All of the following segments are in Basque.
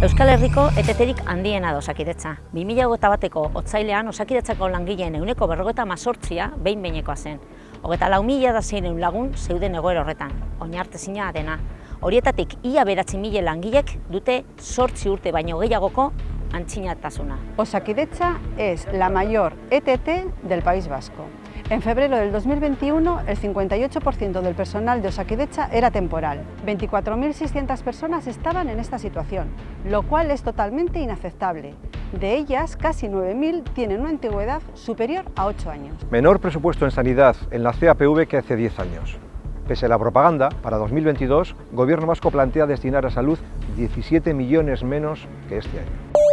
Euskal Herriko eteterik handiena da osakidetza. 2008 bateko otzailean osakidetzako langileen euneko berrogeta mazortzia behin behinekoa zen. Hogeta lau mila da zeiren lagun zeuden egoera horretan, oinartezina dena. Horietatik ia beratzi mila langilek dute sortzi urte baino gehiagoko antzinatasuna. Osakidetza es la mayor ETT del País Vasco. En febrero del 2021, el 58% del personal de Osakidecha era temporal. 24.600 personas estaban en esta situación, lo cual es totalmente inaceptable. De ellas, casi 9.000 tienen una antigüedad superior a 8 años. Menor presupuesto en sanidad en la CAPV que hace 10 años. Pese a la propaganda, para 2022, Gobierno Vasco plantea destinar a salud 17 millones menos que este año.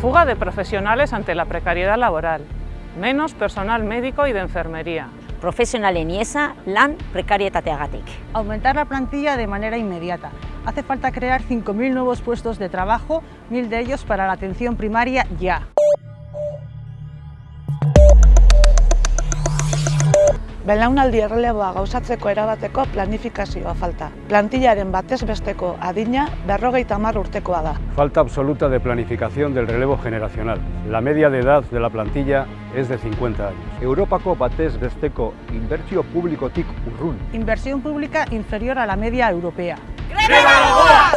Fuga de profesionales ante la precariedad laboral, menos personal médico y de enfermería. Profesionalen iesa lan prekarietateagatik. Aumentar la plantilla de manera inmediata. Hace falta crear 5.000 nuevos puestos de trabajo, 1.000 de ellos para la atención primaria ya. Belaunaldi erreleboa gauzatzeko erabateko planifikazioa falta. Plantillaren batez besteko adina berrogeita hamar urtekoa da. Falta absoluta de planificación del relevo generacional. La media de edad de la plantilla es de 50 años. Europako batez besteko inbertsio publikotik urrun. Inversión pública inferior a la media europea. Greba